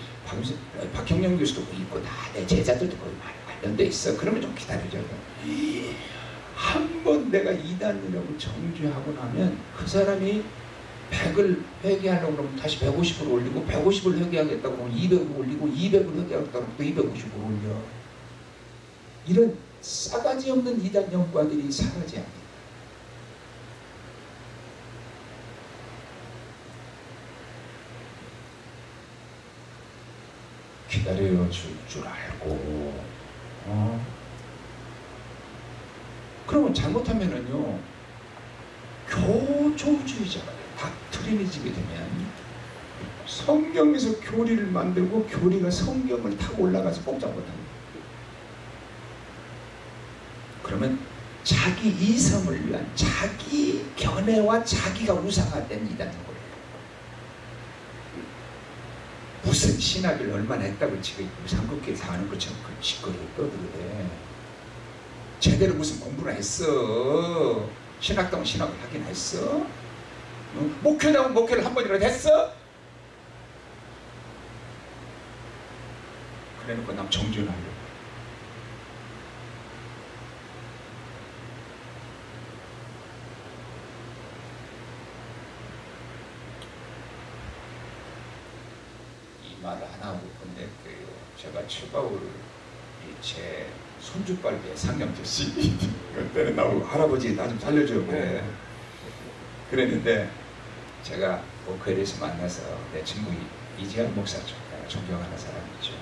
박형영 교수도 있고, 다 내 제자들도 거기 관련돼 있어. 그러면 좀 기다려줘. 한번 내가 이단이라고 정죄하고 나면 그 사람이 100을 회개하려고 그러면 다시 150을 올리고 150을 회개하겠다고 그러면 200을 올리고 200을 회개하겠다고 그러면 또 250을 올려. 이런 싸가지 없는 이단 연구가들이 사라져야 돼. 기다려 줄 줄 알고. 어? 그러면 잘못하면은요 교조주의자가 돼 닥트리니즘이 되면 성경에서 교리를 만들고 교리가 성경을 타고 올라가서 꼼짝 못합니다 그러면 자기 이성을 위한 자기 견해와 자기가 우상화된 이단인 거예요 무슨 신학을 얼마나 했다고 지금 삼국기에서 하는 것처럼 그 짓거리를 떠들래 제대로 무슨 공부를 했어? 신학다운 신학을 하긴 했어? 어? 목회다운 목회를 한 번이라도 했어? 그래놓고 남 정준하려고 말을 안 하고 근데 그 제가 최 바울 제 손주빨비에 상념됐지 그때는 나오고 할아버지 나 좀 살려줘 그래. 그랬는데 제가 목회에서 만나서 내 친구 이재한 목사죠. 내가 존경하는 사람이죠.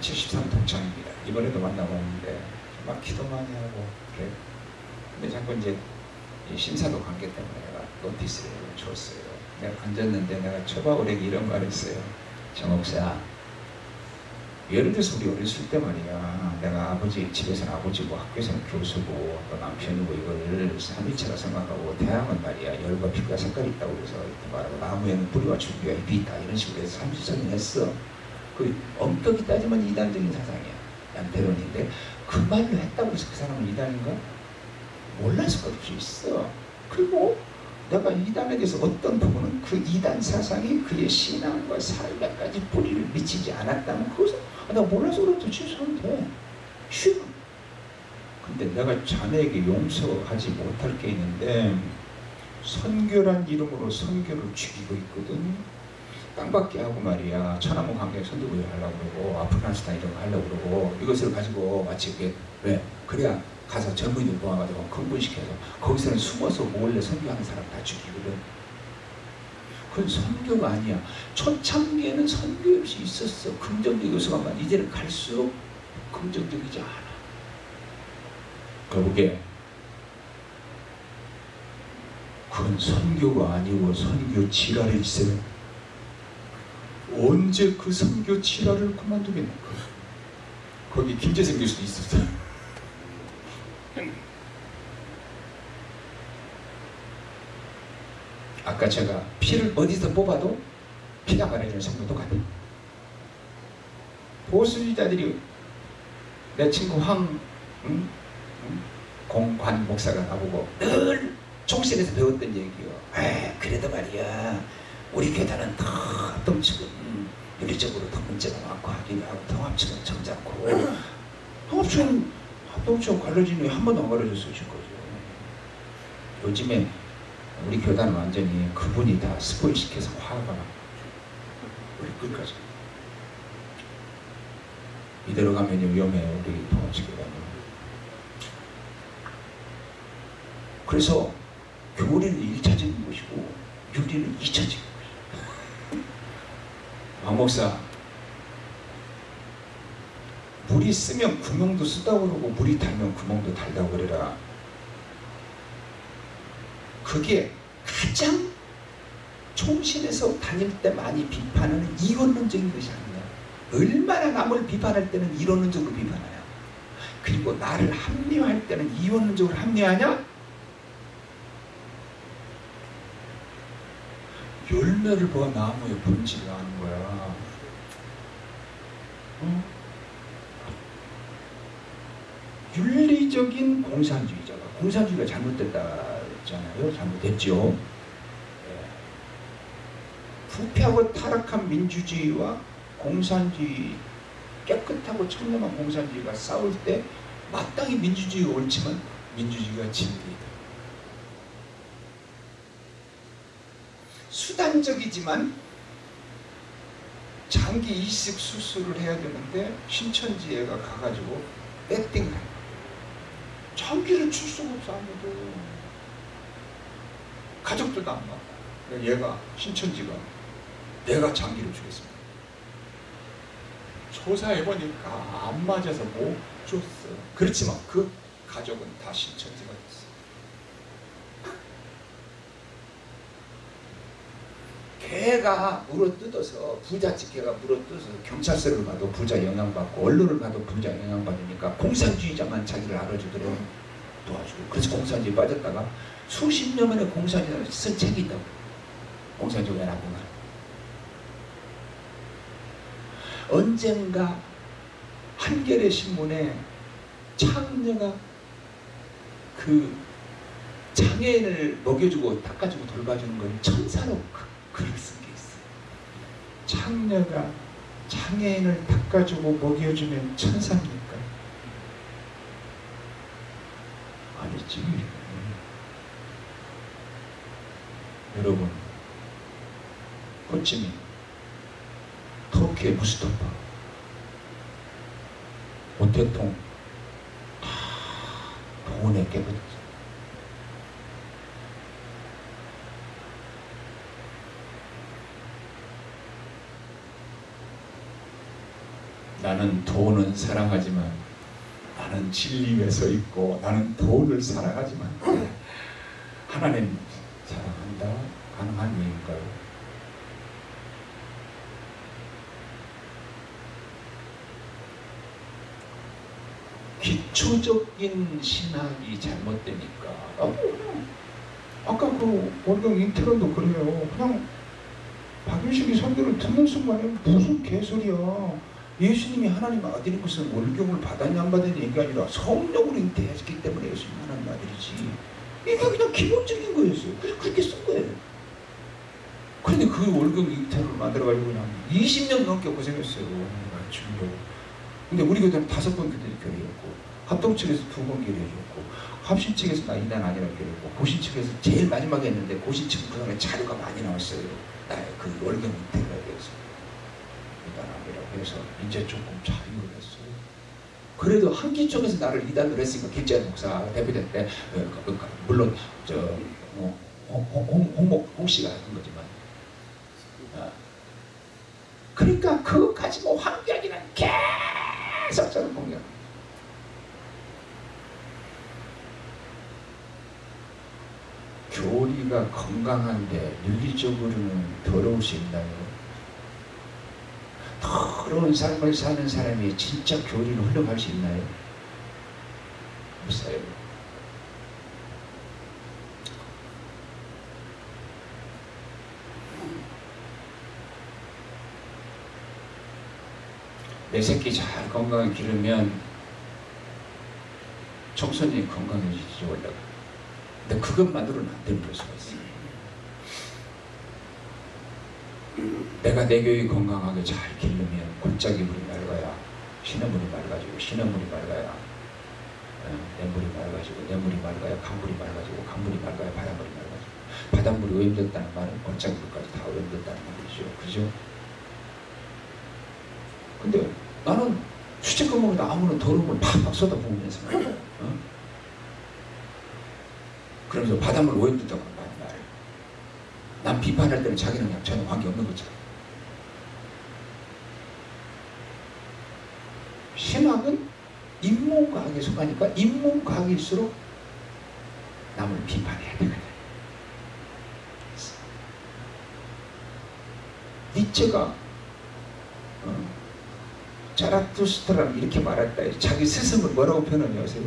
73 동창입니다. 이번에도 만나봤는데 막 기도 많이 하고 그래. 근데 자꾸 이제 신사도 관계 때문에 내가 노티스를 줬어요. 내가 앉았는데 내가 초바울에게 이런 말을 했어요. 정옥사 예를 들어서 우리 어렸을 때 말이야. 내가 아버지 집에서는 아버지고 뭐 학교에서는 교수고 또 남편이고 이걸 삼위체라 생각하고 태양은 말이야. 열과 빛과 색깔이 있다고 그래서 이렇게 말하고 나무에는 뿌리와 줄기가 잎이 있다. 이런 식으로 해서 삼위선을 했어. 그 엄격히 따지면 이단적인 사상이야. 양태론인데 그 말로 했다고 해서 그 사람은 이단인가? 몰랐을 것도 있어. 그리고 내가 이단에 대해서 어떤 부분은 그 이단 사상이 그의 신앙과 삶에까지 뿌리를 미치지 않았다면 그것은 아, 내가 몰라서 그렇다 취소하면 돼. 쉬워. 근데 내가 자네에게 용서하지 못할 게 있는데 선교란 이름으로 선교를 죽이고 있거든. 땅받기 하고 말이야 천안문 강경 선두부여 하려고 그러고 아프가니스탄 이런 거 하려고 그러고 이것을 가지고 마치 이게 왜 그래야 가서 젊은이들 모아가지고 흥분시켜서 거기서는 숨어서 몰래 선교하는 사람 다 죽이거든 그건 선교가 아니야. 초창기에는 선교 없이 있었어. 긍정적 요소가만 이제는 갈수록 긍정적이지 않아. 거북에 그건 선교가 아니고 선교 지랄이 있어요 언제 그 선교 지랄을 그만두겠는가 거기 김재생 교수도 있었어요 아까 제가 피를 어디서 뽑아도 피가 말해주는 성도 똑같아 보수주의자들이 내 친구 황 응? 응? 공관 목사가 나보고 늘 총실에서 배웠던 얘기요. 에 그래도 말이야. 우리 교단은 더 합동측은 윤리적으로 더 문제가 많고 하긴 하고 통합측은 점잖고. 통합측은 합동측 갈라지는 한 번도 안 갈라졌어요 지금까지 요즘에 우리 교단은 완전히 그분이 다 스포일시켜서 화가 우리 끝까지. 이대로 가면 위험해요 우리 통합측 교단은. 그래서 교리는 1차적인 것이고 윤리는 2차적인 것이고 왕 *laughs* 목사. 물이 쓰면 구멍도 쓰다고 그러고 물이 달면 구멍도 달다고 그래라 그게 가장 총신에서 다닐 때 많이 비판하는 이원론적인 것이 아니야 얼마나 남을 비판할 때는 이론론적으로 비판하냐 그리고 나를 합리화할 때는 이원론적으로 합리화하냐 열매를 보아 나무의 본질을 아는 거야. 어? 윤리적인 공산주의자가 공산주의가 잘못됐다 했잖아요. 잘못됐죠. 예. 부패하고 타락한 민주주의와 공산주의 깨끗하고 청렴한 공산주의가 싸울 때 마땅히 민주주의가 옳지만 민주주의가 진리다. 수단적이지만 장기 이식 수술을 해야 되는데 신천지애가 가가지고 배팅을 한 장기를 줄 수가 없어 아무도 가족들도 안 가. 얘가 신천지가 내가 장기를 주겠습니다. 조사해보니까 안 맞아서 못 줬어. 그렇지만 그 가족은 다 신천지가 됐어. 개가 물어뜯어서 부잣집 개가 물어뜯어서 경찰서를 가도 부자 영향받고 언론을 가도 부자 영향받으니까 공산주의자만 자기를 알아주도록 도와주고 그래서 공산주의 빠졌다가 수십 년 만에 공산주의 쓴 책이 있다고 공산주의가 나쁘나 언젠가 한겨레 신문에 창녀가 그 장애인을 먹여주고 닦아주고 돌봐주는 건 천사로 글을 쓴 게 있어요. 창녀가 장애인을 닦아주고 먹여주면 천사입니까? 아니지. 여러분, 호치민, 터키의 무스토파, 오태통 다 돈에 깨버렸어. 나는 돈은 사랑하지만 나는 진리 위에 서 있고 나는 돈을 사랑하지만 하나님 사랑한다 가능한 일인가요? 기초적인 신학이 잘못되니까. 아, 아까 그 월경 인트론도 그래요. 그냥 박윤식이 설교를 듣는 순간에 무슨 개소리야. 예수님이 하나님 아들인 것은 월경을 받았냐 안 받았냐 얘기가 아니라 성령으로 잉태했기 때문에 예수님 하나님 아들이지. 이게 그냥 기본적인 거였어요. 그래서 그렇게 쓴 거예요. 그런데 그 월경 잉태를 만들어가지고 그냥 20년 넘게 고생했어요. 지금도 근데 우리 교회는 다섯 번 교회 교회였고 합동 측에서 두 번 교회였고 합신 측에서 나 이단 아니라 교회였고 고신 측에서 제일 마지막에 했는데 고신 측 그동안에 자료가 많이 나왔어요 나의 그 월경 은퇴가 돼서 이단함이라고 해서 이제 조금 자유를 했어요. 그래도 한기 쪽에서 나를 이단을 했으니까 김재현 목사 대표될 때 어, 그, 그, 물론 저 어, 홍, 홍, 홍목 홍 씨가 한 거지만 어. 그러니까 그거 가지고 황교안이는 계속 저는 공격. 교리가 건강한데 윤리적으로는 더러울 수 있나요? 더러운 삶을 사는 사람이 진짜 교리를 흘러갈 수 있나요? 없어요. 내 새끼 잘 건강하게 기르면 청소년이 건강해지지 원래가. 근데 그것만으로는 안 되는 걸 수가 있어요. 내가 내 교육이 건강하게 잘 기르면 골짜기 물이 맑아야 시냇물이 맑아지고 시냇물이 맑아야 어, 내 물이 맑아지고 내 물이 맑아야 강물이 맑아지고 강물이 맑아야 바닷물이 맑아지고 바닷물이 오염됐다는 말은 골짜기 물까지 다 오염됐다는 말이죠. 그죠? 근데 나는 수채구멍에다 아무런 더러운 물 팍팍 쏟아부으면서 어? 그러면서 바닷물 오염됐다고 하는 말이야. 난 비판할 때는 자기는 그냥 전혀 관계없는 거잖아. 신학은 인문과학에 속하니까 인문과학일수록 남을 비판해야 되거든. 니체가 어, 자라투스트라는 이렇게 말했다. 자기 스승을 뭐라고 표현하냐 아세요?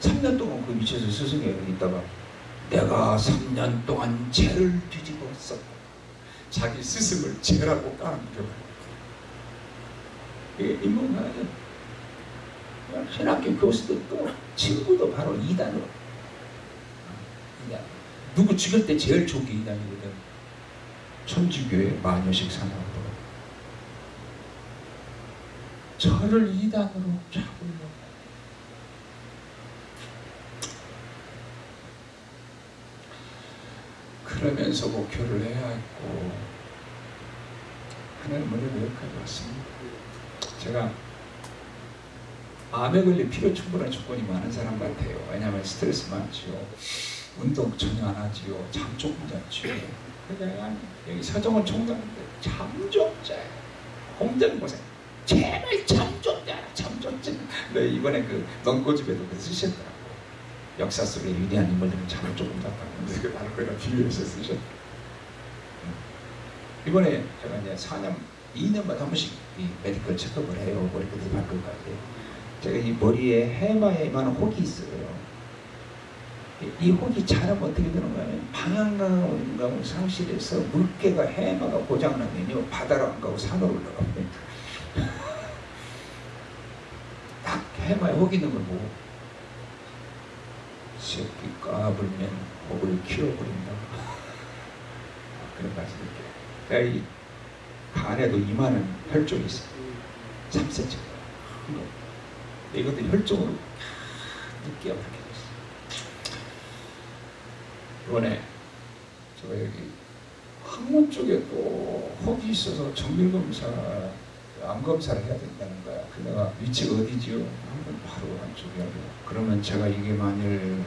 3년 동안 그 위치에서 스승이 있다가 내가 3년 동안 죄를 뒤집어 썼다. 자기 스승을 죄라고 까는겨 이게 인문학은 신학교 교수들도 친구도 바로 이단으로 이단. 누구 죽일 때 제일 좋은 게 이단이거든. 천주교의 마녀식 사나우로 저를 이단으로 잡으려고 그러면서 목표를 해야 했고 하나님 은혜로 여기까지 왔습니다. 제가 암에 걸릴 필요 충분한 조건이 많은 사람 같아요. 왜냐하면 스트레스 많지요. 운동 전혀 안 하지요. 잠 조금 잤지요. 그러니까 여기 서정원 총장인데 잠 좀 자요. 홍대 고생. 제발 자라. 잠좀 자. 네, 이번에 그 넝고집에도 그 쓰셨더라고. 역사 속에 위대한 인물들은 잠을 조금 잤다는데 그 나를 거기다 비유해서 쓰셨다. 이번에 제가 이제 4년, 2년마다 한 번씩 이 메디컬 체크업을 해요. 머리부터 발끝까지. 제가 이 머리에 해마에만한 혹이 있어요. 이, 이 혹이 자라면 어떻게 되는 거예요? 방향감을 상실해서 물개가 해마가 고장나면요. 바다로 안 가고 산으로 올라갑니다. 딱 해마에 혹 있는 걸 보고 새끼 까불면 목을 키워버린다. *laughs* 그런 말씀드릴게요. 내가 이 간에도 이만한 혈종이 있어요. 3cm. 이것도 혈종으로 늦게 그렇게 됐어요. 이번에 제가 여기 항문 쪽에 또 혹이 있어서 정밀검사, 암 검사를 해야 된다는 거야. 그 내가 위치가 어디지요? 한번 바로 안쪽에 하고. 그러면 제가 이게 만일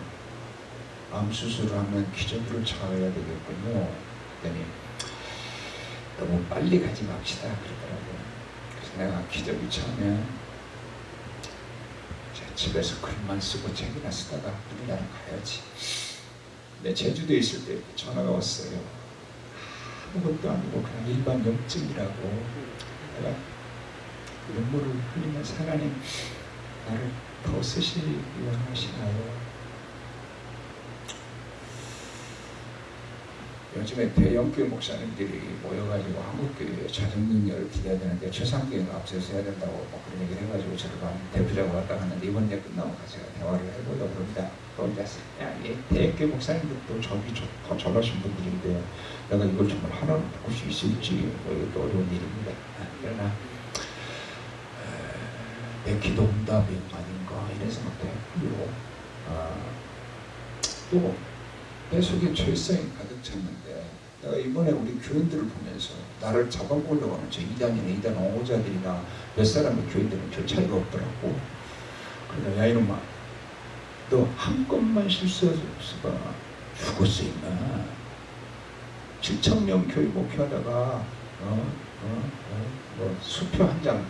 암 수술을 하면 기저귀를 차야 되겠군요. 그랬더니 너무 빨리 가지 맙시다 그러더라고요. 그래서 내가 기저귀 차면 집에서 글만 쓰고 책이나 쓰다가 우리나라 가야지. 근데 제주도에 있을 때 전화가 왔어요. 아무것도 아니고 그냥 일반 염증이라고 내가 눈물을 흘리면서 하나님 나를 더 쓰시기 원하시나요? 요즘에 대형교회 목사님들이 모여가지고 한국교회에 자정능력을 기대해야 되는데 최상교회가 앞서서 해야 된다고 뭐 그런 얘기를 해가지고 제가 대표자고 왔다 갔는데 이번 일 끝나고 제가 대화를 해보려고 합니다. 야, 이 대형교회 목사님들도 저기 저, 더 잘하신 분들인데 내가 이걸 정말 하나로 바꿀 수 있을지 뭐 이것도 어려운 일입니다. 그러나 내 기도 응답이 아닌가 이런 생각도 했고요. 아, 또 뱃속에 철성이 가득 찼는데 내가 이번에 우리 교인들을 보면서 나를 잡아보려고 하는 저 이단이나 이단 옹호자들이나 몇 사람의 교인들은 별 차이가 없더라고. 그러다 야 이놈아 너 한 건만 실수해서 죽었어 임마. 7천 명 교인 목회하다가 어? 어? 어? 뭐 수표 한장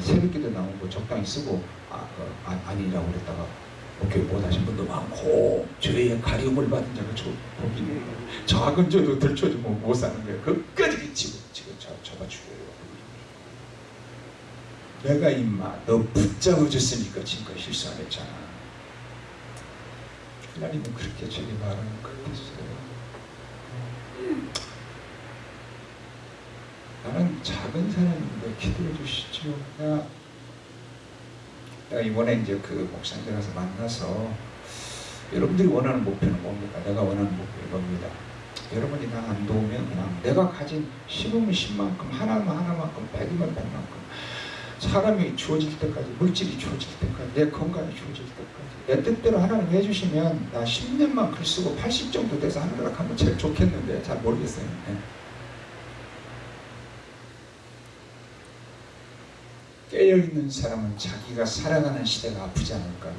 새벽기도 나오고 적당히 쓰고 아, 어, 아, 아 니라고 그랬다가 목회 못하신 분도 많고 죄의 가려움을 받은 자가 저 작은 죄도 들춰주면 못 사는 거예요. 끝까지 그치고 지금 저 저가 죽어요. 내가 임마 너 붙잡아 줬으니까 지금까지 실수 안 했잖아. 하나님은 그렇게 저에게 말하는 것 같았어요. 나는 작은 사람인데 기도해 주시죠. 내가, 이번에 이제 그 목사님들 가서 만나서 여러분들이 원하는 목표는 뭡니까? 내가 원하는 목표는 뭡니다. 여러분이 나 안 도우면 그냥 내가 가진 심으면 10만큼 하나만 하나만큼 백이면 백만큼 사람이 주어질 때까지 물질이 주어질 때까지 내 건강이 주어질 때까지 내 뜻대로 하나님 해주시면 나 10년만 글 쓰고 80 정도 돼서 하늘나라 가면 제일 좋겠는데 잘 모르겠어요. 네. 깨어있는 사람은 자기가 살아가는 시대가 아프지 않을까요?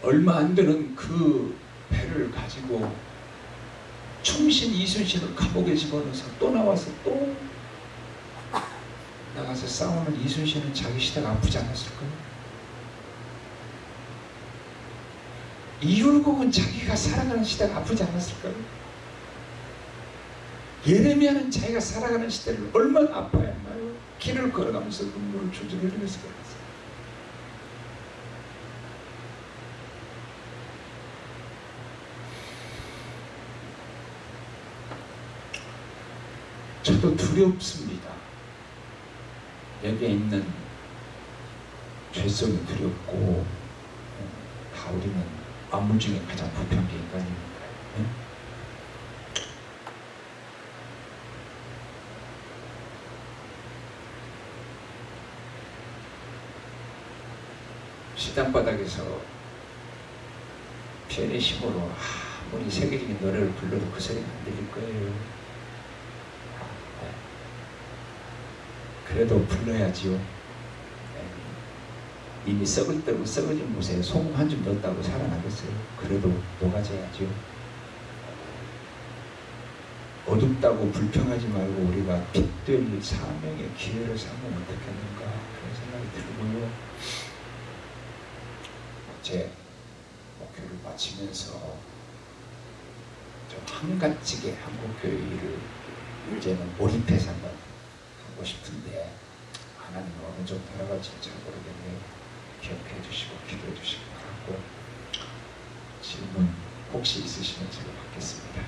얼마 안 되는 그 배를 가지고 충신 이순신을 감옥에 집어넣어서 또 나와서 또 나가서 싸우는 이순신은 자기 시대가 아프지 않았을까요? 이율곡은 자기가 살아가는 시대가 아프지 않았을까요? 예레미야는 자기가 살아가는 시대를 얼마나 아파했나요? 길을 걸어가면서 눈물을 줄줄 흘리면서 걸었어요. 저도 두렵습니다. 여기에 있는 죄성이 두렵고 다 우리는 만물 중에 가장 부패한 게 인간이니까요. 네? 시장바닥에서 피아니심으로 아무리 세계적인 노래를 불러도 그 소리가 안 들릴 거예요. 아, 네. 그래도 불러야지요. 네. 이미 썩을 때고 썩어진 곳에 소금 한 줌 넣었다고 살아나겠어요. 그래도 녹아져야지요. 어둡다고 불평하지 말고 우리가 빛될 사명의 기회를 삼으면 어떻겠는가 그런 생각이 들고요. 제 목표를 마치면서 좀 한가지게 한국교회 일을 이제는 몰입해서 한번 하고 싶은데 하나님은 어느 정도 알아갈지 잘 모르겠네요. 기억해 주시고 기도해 주시기 바라고 질문 혹시 있으시면 제가 받겠습니다.